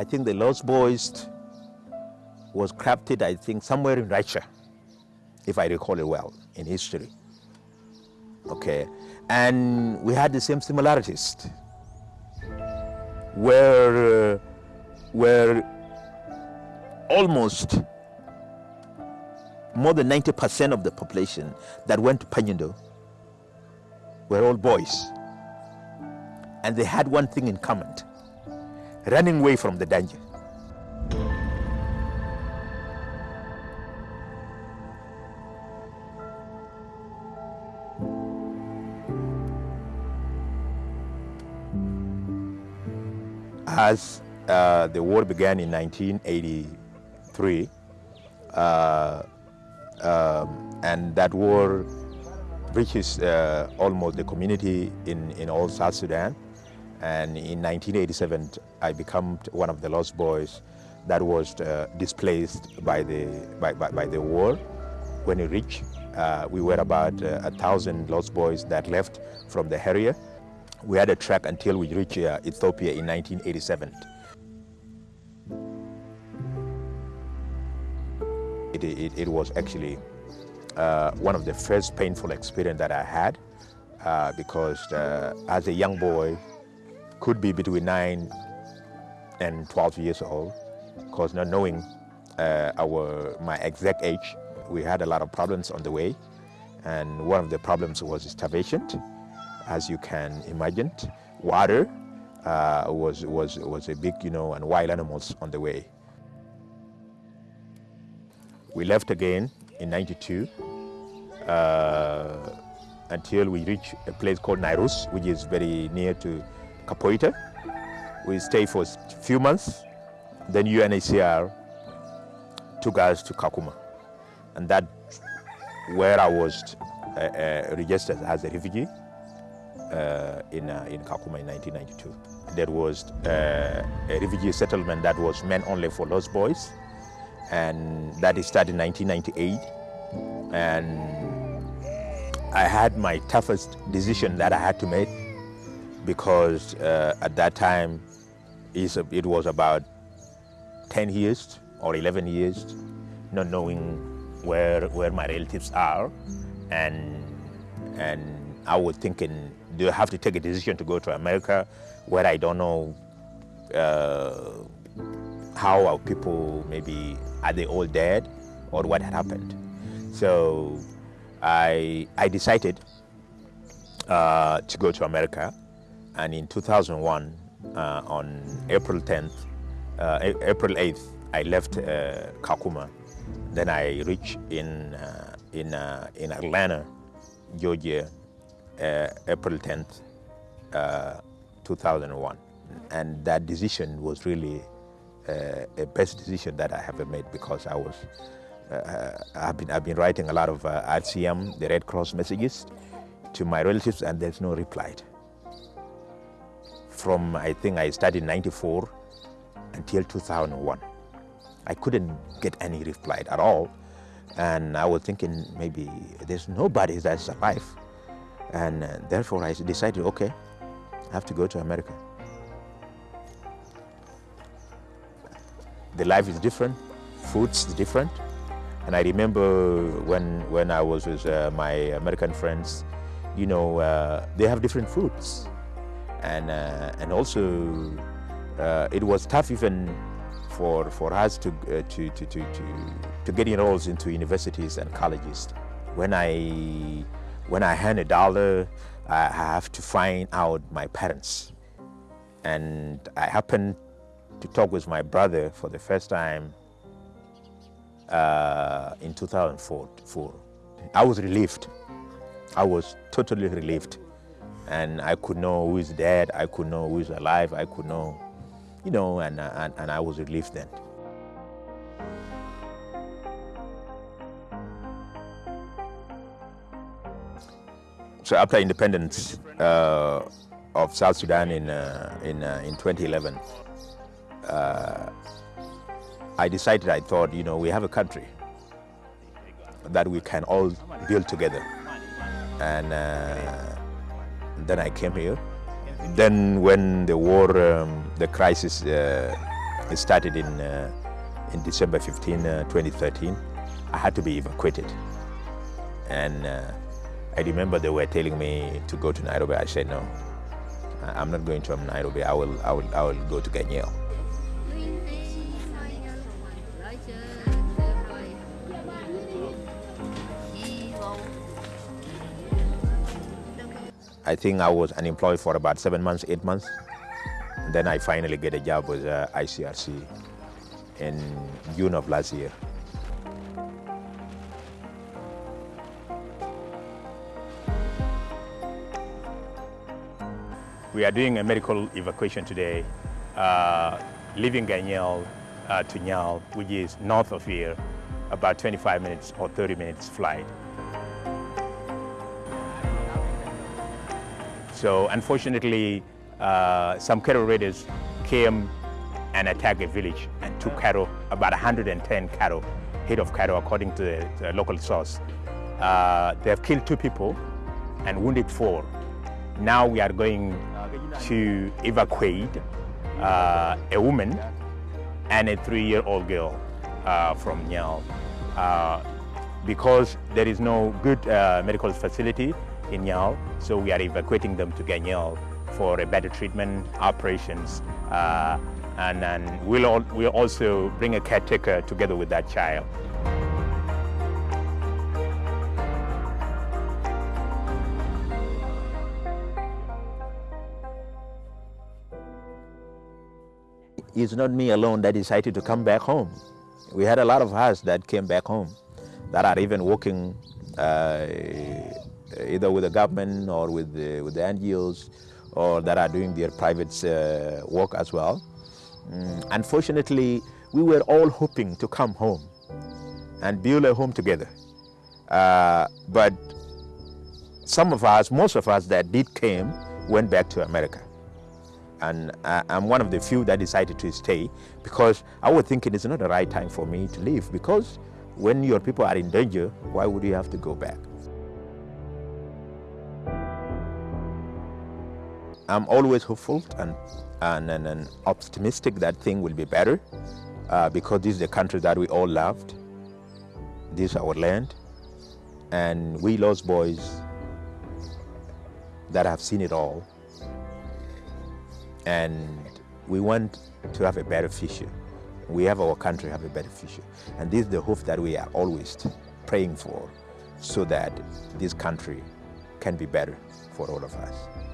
I think the Lost Boys was crafted, I think, somewhere in Russia, if I recall it well, in history. Okay, and we had the same similarities, where, uh, where almost more than 90% of the population that went to Pinyudo were all boys. And they had one thing in common, running away from the danger. As uh, the war began in 1983, uh, um, and that war reaches uh, almost the community in, in all South Sudan. And in 1987, I became one of the lost boys that was uh, displaced by the, by, by, by, the war. When we reached, uh, we were about uh, a thousand lost boys that left from the area. We had a track until we reached uh, Ethiopia in 1987. It, it, it was actually uh, one of the first painful experience that I had uh, because as a young boy, could be between 9 and 12 years old, because not knowing uh, our, my exact age, we had a lot of problems on the way. And one of the problems was starvation, as you can imagine. Water uh, was, was, was a big, you know, and wild animals on the way. We left again in 92 uh, until we reached a place called Narus, which is very near to Kapoeta. We stayed for a few months. Then UNHCR took us to Kakuma. And that where I was uh, uh, registered as a refugee uh, in, uh, in Kakuma in 1992. There was uh, a refugee settlement that was meant only for lost boys and that started in 1998 and I had my toughest decision that I had to make because uh, at that time it was about 10 years or 11 years not knowing where where my relatives are and and I was thinking do I have to take a decision to go to America where I don't know uh, how our people maybe are they all dead or what had happened. So I, I decided uh, to go to America and in 2001 uh, on April 10th, uh, April 8th, I left uh, Kakuma. Then I reached in, in, in Atlanta, Georgia, April 10th, 2001. And that decision was really uh, a best decision that I have made because I was, uh, I've, been, I've been writing a lot of uh, RCM, the Red Cross messages to my relatives and there's no reply. From, I think I started 94 until 2001. I couldn't get any reply at all. And I was thinking maybe there's nobody that's alive. And uh, therefore I decided, okay, I have to go to America. the life is different, food's different. And I remember when, when I was with uh, my American friends, you know, uh, they have different foods. And, uh, and also, uh, it was tough even for, for us to, uh, to, to, to, to, to get enrolled into universities and colleges. When I, when I hand a dollar, I have to find out my parents. And I happened to talk with my brother for the first time uh, in 2004. I was relieved. I was totally relieved. And I could know who is dead, I could know who is alive, I could know, you know, and, and, and I was relieved then. So after independence uh, of South Sudan in, uh, in, uh, in 2011, uh, I decided, I thought, you know, we have a country that we can all build together. And uh, then I came here. Then when the war, um, the crisis uh, started in, uh, in December 15, uh, 2013. I had to be evacuated. And uh, I remember they were telling me to go to Nairobi. I said, no, I'm not going to Nairobi. I will, I will, I will go to Ganyiel. I think I was unemployed for about seven months, eight months. And then I finally get a job with uh, ICRC in June of last year. We are doing a medical evacuation today, uh, leaving Ganyiel uh, to Nyal, which is north of here, about 25 minutes or 30 minutes flight. So unfortunately, uh, some cattle raiders came and attacked a village and took cattle, about 110 cattle, head of cattle according to the, the local source. Uh, they have killed two people and wounded four. Now we are going to evacuate uh, a woman and a three-year-old girl uh, from Nyal. Uh, because there is no good uh, medical facility in so we are evacuating them to Ganyiel for a better treatment, operations, uh, and then we'll, all, we'll also bring a caretaker together with that child. It's not me alone that decided to come back home. We had a lot of us that came back home that are even working uh, either with the government or with the, with the NGOs or that are doing their private uh, work as well. Mm, unfortunately, we were all hoping to come home and build a home together. Uh, but some of us, most of us that did came, went back to America. And I'm one of the few that decided to stay because I was thinking it's not the right time for me to leave because when your people are in danger, why would you have to go back? I'm always hopeful and, and, and, and optimistic that things will be better uh, because this is the country that we all loved. This is our land. And we lost boys that have seen it all. And we want to have a better future. We have our country have a better future. And this is the hope that we are always praying for so that this country can be better for all of us.